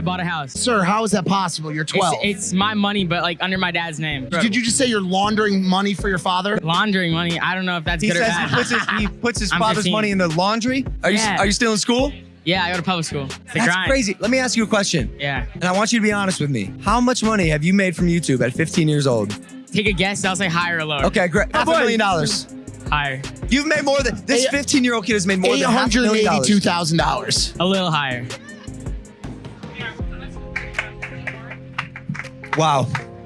I bought a house. Sir, how is that possible? You're 12. It's, it's my money, but like under my dad's name. Did you just say you're laundering money for your father? laundering money? I don't know if that's He good or says he puts his, he puts his father's 15. money in the laundry. Are you Yeah. are you still in school? yeah, I go to public school. It's a That's grind. crazy. Let me ask you a question. Yeah. And I want you to be honest with me. How much money have you made from YouTube at 15 years old? Take a guess. I'll say higher or lower. Okay, great. Half a million dollars. Higher. You've made more than this uh, 15 year old kid has made more than half a million dollars. $882,000. A little higher. Wow.